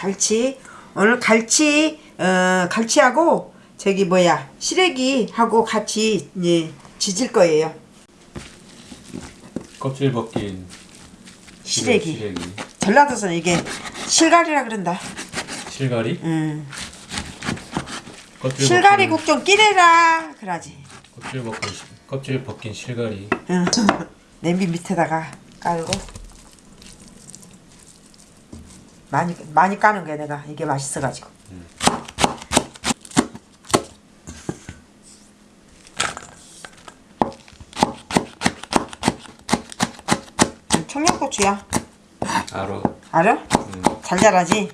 갈치 오늘 갈치 어 갈치하고 저기 뭐야 시래기하고 같이 이제 지질 거예요 껍질 벗긴 시래기 시래기. 전라도에서는 이게 실갈이라 그런다 실가리? 음. 껍질 실갈이 벗긴, 국좀 끼래라 그러지 껍질 벗긴 시- 껍질 벗긴 실가리. 응. 냄비 밑에다가 깔고 많이 많이 까는 거야 내가 이게 맛있어가지고 청양고추야 알아. 알아? 음. 잘 자라지?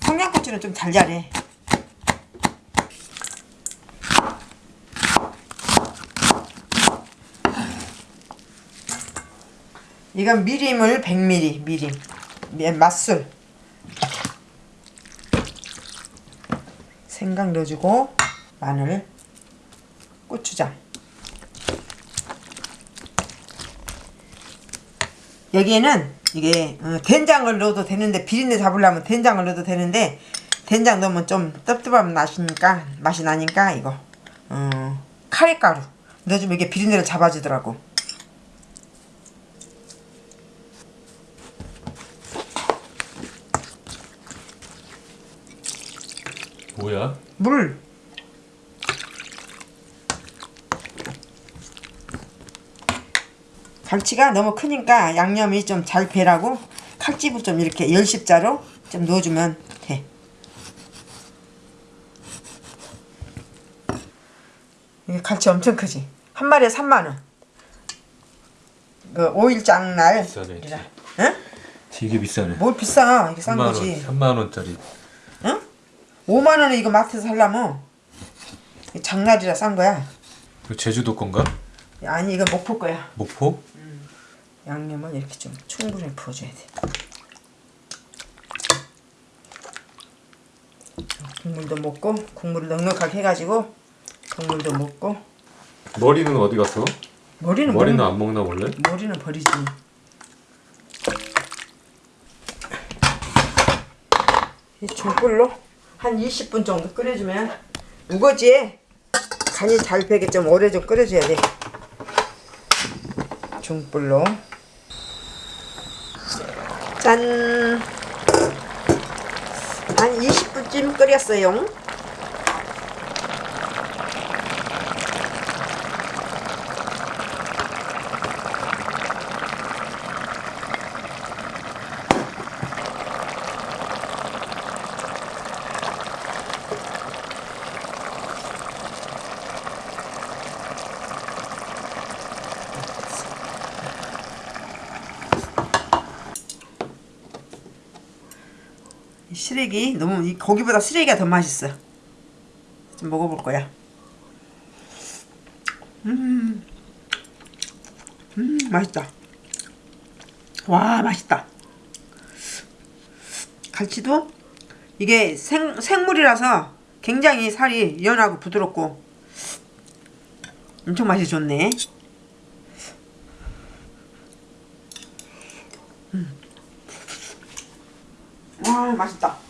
청양고추는 좀 잘 자래 이건 미림을 100ml 미림 미- 맛술 생강 넣어주고 마늘 고추장. 여기에는 이게 어, 된장을 넣어도 되는데 비린내 잡으려면 된장을 넣어도 되는데 된장 넣으면 좀 떫떫한 맛이니까 맛이 나니까 이거 어, 카레가루 넣어주면 이게 비린내를 잡아주더라고 뭐야? 물 갈치가 너무 크니까 양념이 좀 잘 배라고 칼집을 좀 이렇게 열십자로 좀 넣어주면 돼 이게 갈치 엄청 크지 한 마리에 3만원 그 5일장 날 비싸네. 응? 되게 비싸네. 뭘 비싸 이게 싼 3만 원, 거지 3만 원짜리. 응? 5만 원에 이거 마트에서 이게 장날이라 싼 거야 이거 제주도 건가? 아니 이거 목포 거야 목포? 양념은 이렇게 좀 충분히 부어줘야 돼 국물도 먹고 국물을 넉넉하게 해가지고 국물도 먹고 머리는 어디 갔어? 머리는 머리는 먹- 안 먹나 원래? 머리는 버리지 이 중불로 한 20분 정도 끓여주면 우거지에 간이 잘 배게 좀 오래 좀 끓여줘야 돼. 중불로. 짠! 한 20분쯤 끓였어요 시래기 너무 이 고기보다 시래기가 더 맛있어. 좀 먹어볼 거야. 음, 음 맛있다. 와 맛있다. 갈치도 이게 생 생물이라서 굉장히 살이 연하고 부드럽고 엄청 맛이 좋네. 와 맛있다